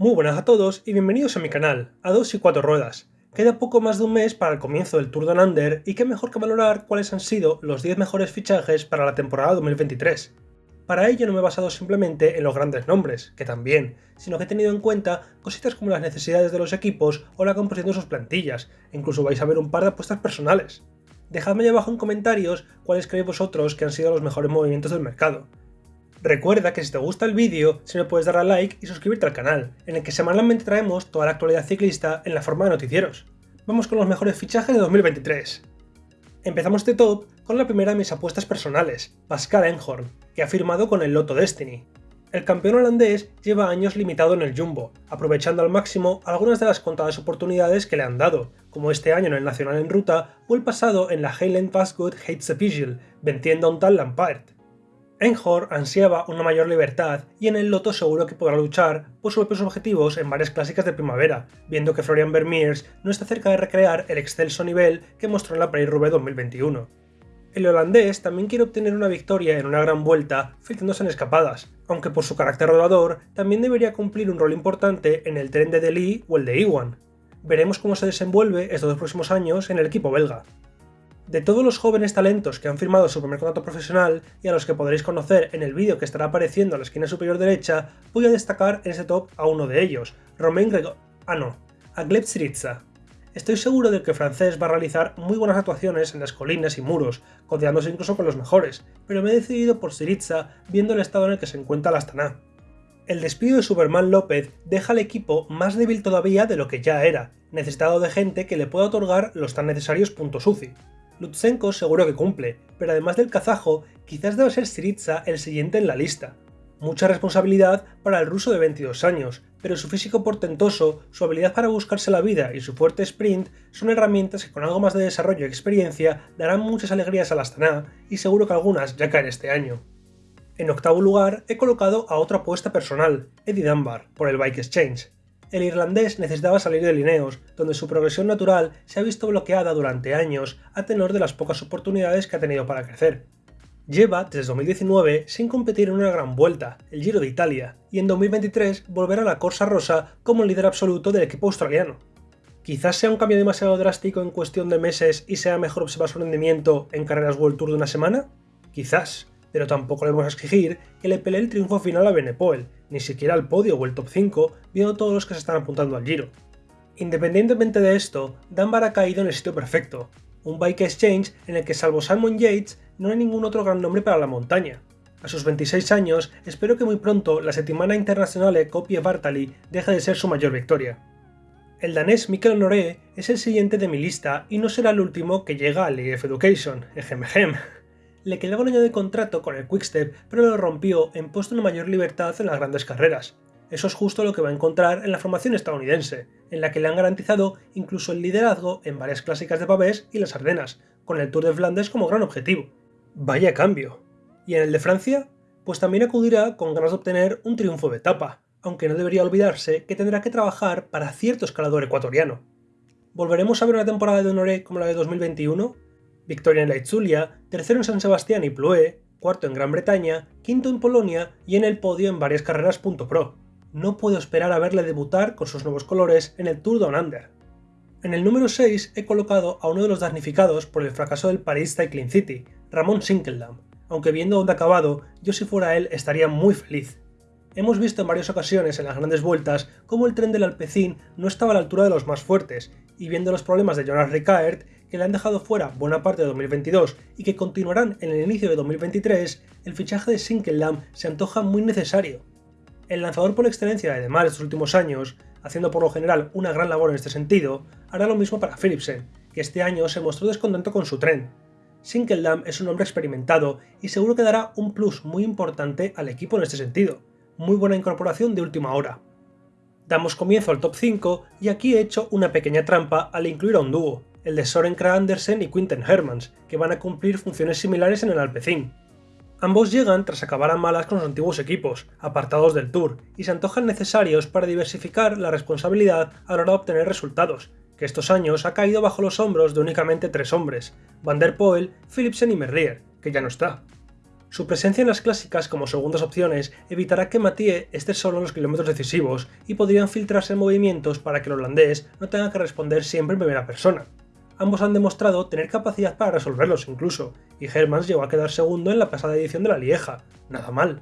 Muy buenas a todos y bienvenidos a mi canal, a 2 y 4 ruedas. Queda poco más de un mes para el comienzo del Tour de Under y qué mejor que valorar cuáles han sido los 10 mejores fichajes para la temporada 2023. Para ello no me he basado simplemente en los grandes nombres, que también, sino que he tenido en cuenta cositas como las necesidades de los equipos o la composición de sus plantillas, e incluso vais a ver un par de apuestas personales. Dejadme ahí abajo en comentarios cuáles creéis vosotros que han sido los mejores movimientos del mercado. Recuerda que si te gusta el vídeo, si me puedes dar a like y suscribirte al canal, en el que semanalmente traemos toda la actualidad ciclista en la forma de noticieros. Vamos con los mejores fichajes de 2023. Empezamos este top con la primera de mis apuestas personales, Pascal Enhorn, que ha firmado con el Lotto Destiny. El campeón holandés lleva años limitado en el Jumbo, aprovechando al máximo algunas de las contadas oportunidades que le han dado, como este año en el Nacional en Ruta o el pasado en la Highland Passgood Pigil, venciendo a un tal Lampard. Enhor ansiaba una mayor libertad y en el Loto seguro que podrá luchar por sus propios objetivos en varias clásicas de primavera, viendo que Florian Vermeers no está cerca de recrear el excelso nivel que mostró en la Paris-Roubaix 2021. El holandés también quiere obtener una victoria en una gran vuelta filtrándose en escapadas, aunque por su carácter rodador también debería cumplir un rol importante en el tren de Delhi o el de Iwan. Veremos cómo se desenvuelve estos dos próximos años en el equipo belga. De todos los jóvenes talentos que han firmado su primer contrato profesional y a los que podréis conocer en el vídeo que estará apareciendo a la esquina superior derecha, voy a destacar en ese top a uno de ellos, Romain Gregor... ah no, a Gleb Syriza. Estoy seguro de que francés va a realizar muy buenas actuaciones en las colinas y muros, codeándose incluso con los mejores, pero me he decidido por Syriza viendo el estado en el que se encuentra la Astana. El despido de Superman López deja al equipo más débil todavía de lo que ya era, necesitado de gente que le pueda otorgar los tan necesarios puntos UCI. Lutsenko seguro que cumple, pero además del kazajo, quizás deba ser Syriza el siguiente en la lista. Mucha responsabilidad para el ruso de 22 años, pero su físico portentoso, su habilidad para buscarse la vida y su fuerte sprint son herramientas que con algo más de desarrollo y experiencia darán muchas alegrías a la Astana y seguro que algunas ya caen este año. En octavo lugar he colocado a otra apuesta personal, Eddie Dunbar, por el Bike Exchange el irlandés necesitaba salir de Lineos, donde su progresión natural se ha visto bloqueada durante años a tenor de las pocas oportunidades que ha tenido para crecer. Lleva desde 2019 sin competir en una gran vuelta, el Giro de Italia, y en 2023 volverá a la Corsa Rosa como líder absoluto del equipo australiano. Quizás sea un cambio demasiado drástico en cuestión de meses y sea mejor observar su rendimiento en carreras World Tour de una semana? Quizás, pero tampoco le vamos a exigir que le pelee el triunfo final a Benepoel, ni siquiera al podio o el top 5, viendo todos los que se están apuntando al Giro. Independientemente de esto, Dunbar ha caído en el sitio perfecto, un bike exchange en el que salvo Simon Yates no hay ningún otro gran nombre para la montaña. A sus 26 años, espero que muy pronto la Settimana Internazionale Copie Bartali deje de ser su mayor victoria. El danés Mikkel Noré es el siguiente de mi lista y no será el último que llega al EF Education, ejem le quedaba un año de contrato con el Quickstep, pero lo rompió en puesto una mayor libertad en las grandes carreras. Eso es justo lo que va a encontrar en la formación estadounidense, en la que le han garantizado incluso el liderazgo en varias clásicas de Pavés y las Ardenas, con el Tour de Flandes como gran objetivo. Vaya cambio. ¿Y en el de Francia? Pues también acudirá con ganas de obtener un triunfo de etapa, aunque no debería olvidarse que tendrá que trabajar para cierto escalador ecuatoriano. ¿Volveremos a ver una temporada de Honoré como la de 2021? Victoria en la Itzulia, tercero en San Sebastián y Ploé, cuarto en Gran Bretaña, quinto en Polonia y en el podio en varias carreras .pro. No puedo esperar a verle debutar con sus nuevos colores en el Tour Down Under. En el número 6 he colocado a uno de los damnificados por el fracaso del Paris Cycling City, Ramón Sinkeldam, aunque viendo dónde acabado, yo si fuera él estaría muy feliz. Hemos visto en varias ocasiones en las grandes vueltas cómo el tren del Alpecin no estaba a la altura de los más fuertes, y viendo los problemas de Jonas Rickaert, que le han dejado fuera buena parte de 2022 y que continuarán en el inicio de 2023, el fichaje de Sinkeldam se antoja muy necesario. El lanzador por excelencia de Demar estos últimos años, haciendo por lo general una gran labor en este sentido, hará lo mismo para Philipsen, que este año se mostró descontento con su tren. Sinkeldam es un hombre experimentado y seguro que dará un plus muy importante al equipo en este sentido. Muy buena incorporación de última hora. Damos comienzo al top 5 y aquí he hecho una pequeña trampa al incluir a un dúo, el de Soren Kragh Andersen y Quinten Hermans, que van a cumplir funciones similares en el Alpecin. Ambos llegan tras acabar a malas con los antiguos equipos, apartados del Tour, y se antojan necesarios para diversificar la responsabilidad a la hora de obtener resultados, que estos años ha caído bajo los hombros de únicamente tres hombres, Van der Poel, Philipsen y Merrier, que ya no está. Su presencia en las clásicas como segundas opciones evitará que Mathieu esté solo en los kilómetros decisivos y podrían filtrarse movimientos para que el holandés no tenga que responder siempre en primera persona. Ambos han demostrado tener capacidad para resolverlos incluso, y Hermans llegó a quedar segundo en la pasada edición de la Lieja, nada mal.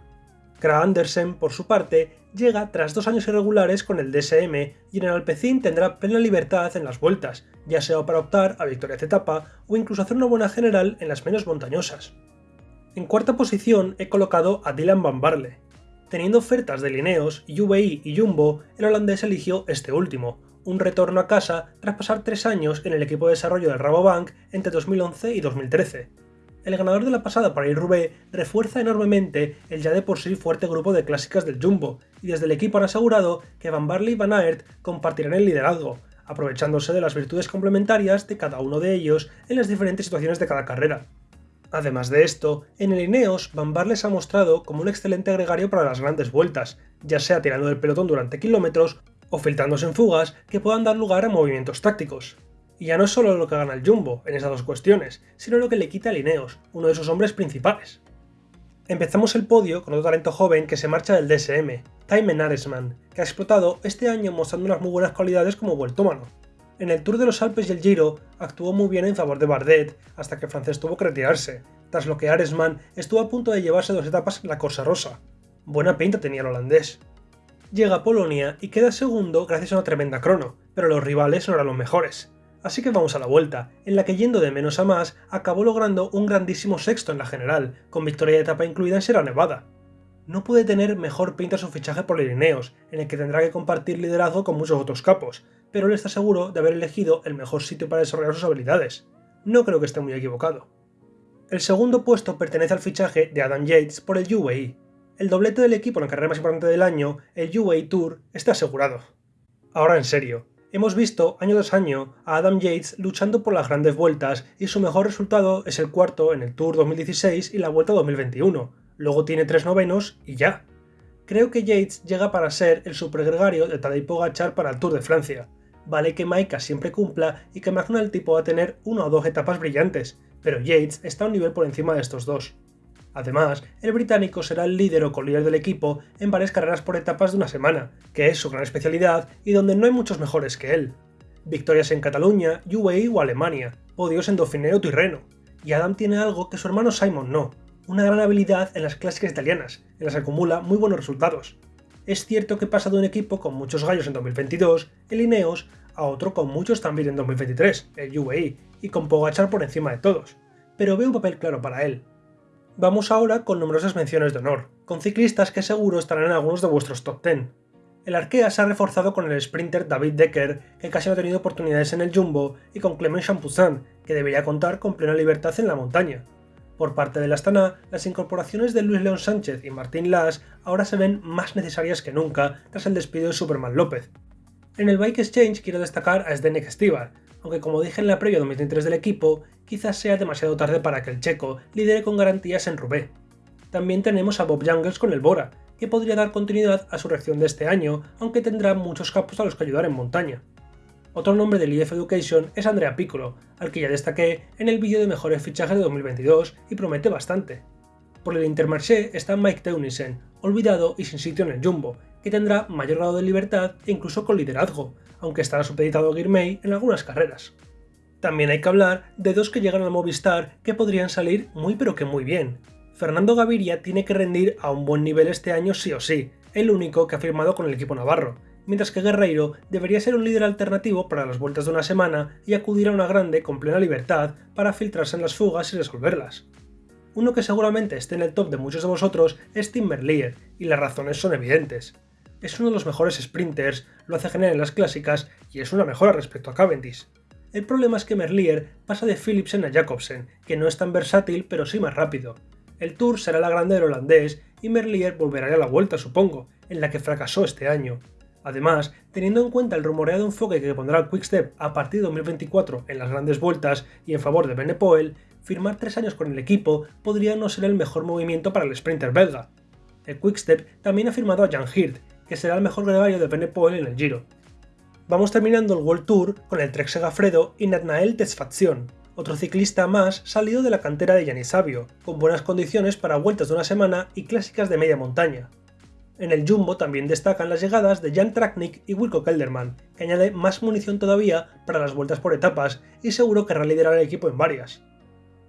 Kra Andersen, por su parte, llega tras dos años irregulares con el DSM y en el Alpecin tendrá plena libertad en las vueltas, ya sea para optar a victorias de etapa o incluso hacer una buena general en las menos montañosas. En cuarta posición he colocado a Dylan Van Barle. Teniendo ofertas de Lineos, UVI y Jumbo, el holandés eligió este último, un retorno a casa tras pasar tres años en el equipo de desarrollo del Rabobank entre 2011 y 2013. El ganador de la pasada Rubé refuerza enormemente el ya de por sí fuerte grupo de clásicas del Jumbo, y desde el equipo han asegurado que Van Barley y Van Aert compartirán el liderazgo, aprovechándose de las virtudes complementarias de cada uno de ellos en las diferentes situaciones de cada carrera. Además de esto, en el Ineos, Van Barles ha mostrado como un excelente agregario para las grandes vueltas, ya sea tirando del pelotón durante kilómetros o filtrándose en fugas que puedan dar lugar a movimientos tácticos. Y ya no es solo lo que gana el Jumbo en esas dos cuestiones, sino lo que le quita a Ineos, uno de sus hombres principales. Empezamos el podio con otro talento joven que se marcha del DSM, Time Aresman, que ha explotado este año mostrando unas muy buenas cualidades como vueltómano. En el Tour de los Alpes y el Giro actuó muy bien en favor de Bardet hasta que francés tuvo que retirarse, tras lo que Aresman estuvo a punto de llevarse dos etapas la Corsa Rosa. Buena pinta tenía el holandés. Llega a Polonia y queda segundo gracias a una tremenda crono, pero los rivales no eran los mejores. Así que vamos a la vuelta, en la que yendo de menos a más, acabó logrando un grandísimo sexto en la general, con victoria de etapa incluida en Sierra Nevada. No puede tener mejor pinta su fichaje por Irineos, en el que tendrá que compartir liderazgo con muchos otros capos, pero él está seguro de haber elegido el mejor sitio para desarrollar sus habilidades. No creo que esté muy equivocado. El segundo puesto pertenece al fichaje de Adam Yates por el UAE. El doblete del equipo en la carrera más importante del año, el UAE Tour, está asegurado. Ahora en serio, hemos visto año tras año a Adam Yates luchando por las grandes vueltas y su mejor resultado es el cuarto en el Tour 2016 y la Vuelta 2021. Luego tiene tres novenos y ya. Creo que Yates llega para ser el supergregario de Tadej Pogachar para el Tour de Francia, Vale que Maika siempre cumpla y que tipo va a tener una o dos etapas brillantes, pero Yates está a un nivel por encima de estos dos. Además, el británico será el líder o colíder del equipo en varias carreras por etapas de una semana, que es su gran especialidad y donde no hay muchos mejores que él. Victorias en Cataluña, UAE o Alemania, podios en Dauphiné o Tirreno. Y Adam tiene algo que su hermano Simon no, una gran habilidad en las clásicas italianas, en las que acumula muy buenos resultados. Es cierto que pasa de un equipo con muchos gallos en 2022, el Ineos, a otro con muchos también en 2023, el UAE, y con Pogachar por encima de todos, pero veo un papel claro para él. Vamos ahora con numerosas menciones de honor, con ciclistas que seguro estarán en algunos de vuestros top 10. El Arkea se ha reforzado con el sprinter David Decker, que casi no ha tenido oportunidades en el Jumbo, y con Clement Champuzin, que debería contar con plena libertad en la montaña. Por parte de la Astana, las incorporaciones de Luis León Sánchez y Martín Las ahora se ven más necesarias que nunca tras el despido de Superman López, en el Bike Exchange quiero destacar a Zdenek Stibar, aunque como dije en la previa 2023 del equipo, quizás sea demasiado tarde para que el checo lidere con garantías en Roubaix. También tenemos a Bob Jungels con el Bora, que podría dar continuidad a su reacción de este año, aunque tendrá muchos capos a los que ayudar en montaña. Otro nombre del IF Education es Andrea Piccolo, al que ya destaqué en el vídeo de mejores fichajes de 2022 y promete bastante. Por el Intermarché está Mike Teunissen, olvidado y sin sitio en el Jumbo, que tendrá mayor grado de libertad e incluso con liderazgo, aunque estará supeditado a Girmay en algunas carreras. También hay que hablar de dos que llegan al Movistar que podrían salir muy pero que muy bien. Fernando Gaviria tiene que rendir a un buen nivel este año sí o sí, el único que ha firmado con el equipo navarro, mientras que Guerreiro debería ser un líder alternativo para las vueltas de una semana y acudir a una grande con plena libertad para filtrarse en las fugas y resolverlas. Uno que seguramente esté en el top de muchos de vosotros es Tim Merlier, y las razones son evidentes es uno de los mejores sprinters, lo hace genial en las clásicas y es una mejora respecto a Cavendish. El problema es que Merlier pasa de Philipsen a Jacobsen, que no es tan versátil pero sí más rápido. El Tour será la grande del holandés y Merlier volverá a la vuelta supongo, en la que fracasó este año. Además, teniendo en cuenta el rumoreado enfoque que pondrá Quickstep a partir de 2024 en las grandes vueltas y en favor de Benepoel, firmar tres años con el equipo podría no ser el mejor movimiento para el sprinter belga. El Quickstep también ha firmado a Jan Hirt, que será el mejor gregario de Benepoel en el Giro. Vamos terminando el World Tour con el Trek Segafredo y Natnael Tesfacción, otro ciclista más salido de la cantera de Yanis Sabio, con buenas condiciones para vueltas de una semana y clásicas de media montaña. En el Jumbo también destacan las llegadas de Jan Traknik y Wilco Kelderman, que añade más munición todavía para las vueltas por etapas y seguro querrá liderar el equipo en varias.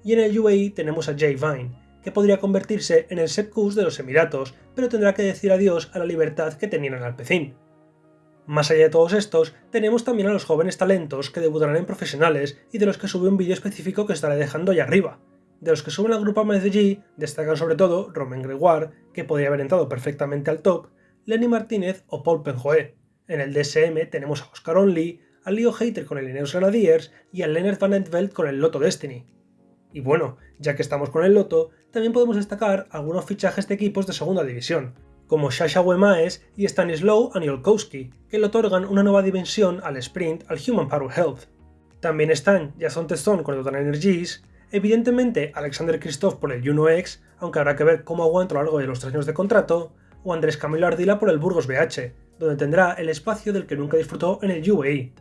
Y en el UAE tenemos a Jay Vine, que podría convertirse en el Sepp de los Emiratos, pero tendrá que decir adiós a la libertad que tenían en Alpecin. Más allá de todos estos, tenemos también a los jóvenes talentos que debutarán en profesionales y de los que sube un vídeo específico que estaré dejando ahí arriba, de los que suben al grupo MSG destacan sobre todo Romain Gregoire, que podría haber entrado perfectamente al top, Lenny Martínez o Paul Penjoé. En el DSM tenemos a Oscar Only, a Leo Hater con el Ineos Grenadiers y a Leonard Van Entveld con el Lotto Destiny. Y bueno, ya que estamos con el Lotto, también podemos destacar algunos fichajes de equipos de segunda división, como Sasha Wemaes y Stanislaw Aniolkowski, que le otorgan una nueva dimensión al sprint al Human Power Health. También están Jason Teston con el Total Energies, Evidentemente, Alexander Christoph por el Juno X, aunque habrá que ver cómo aguanta a lo largo de los tres años de contrato, o Andrés Camilo Ardila por el Burgos BH, donde tendrá el espacio del que nunca disfrutó en el UAE.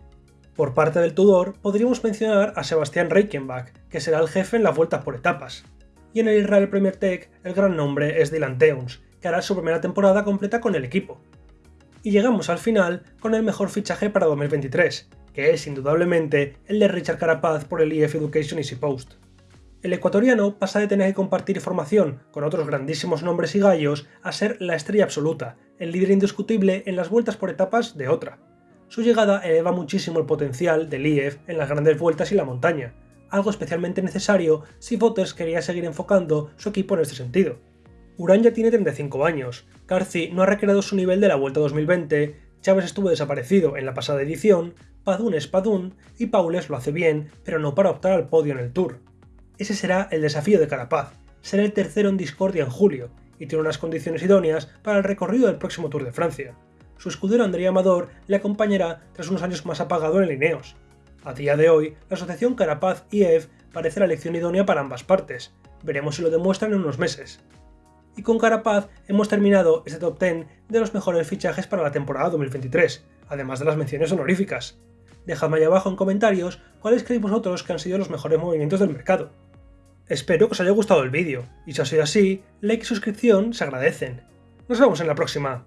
Por parte del Tudor, podríamos mencionar a Sebastián Reichenbach, que será el jefe en las vueltas por etapas. Y en el Israel Premier Tech, el gran nombre es Dylan Teuns, que hará su primera temporada completa con el equipo. Y llegamos al final con el mejor fichaje para 2023, que es indudablemente el de Richard Carapaz por el EF Education Easy Post. El ecuatoriano pasa de tener que compartir formación con otros grandísimos nombres y gallos a ser la estrella absoluta, el líder indiscutible en las vueltas por etapas de otra. Su llegada eleva muchísimo el potencial del IEF en las grandes vueltas y la montaña, algo especialmente necesario si Voters quería seguir enfocando su equipo en este sentido. Urán ya tiene 35 años, Carci no ha recreado su nivel de la Vuelta 2020, Chávez estuvo desaparecido en la pasada edición, Padún es Padún y Paules lo hace bien, pero no para optar al podio en el Tour. Ese será el desafío de Carapaz, ser el tercero en Discordia en julio, y tiene unas condiciones idóneas para el recorrido del próximo Tour de Francia. Su escudero Andrea Amador le acompañará tras unos años más apagado en Lineos. A día de hoy, la asociación Carapaz-IEF parece la elección idónea para ambas partes, veremos si lo demuestran en unos meses. Y con Carapaz hemos terminado este top 10 de los mejores fichajes para la temporada 2023, además de las menciones honoríficas. Dejadme ahí abajo en comentarios cuáles creéis vosotros que han sido los mejores movimientos del mercado. Espero que os haya gustado el vídeo, y si ha sido así, like y suscripción se agradecen. Nos vemos en la próxima.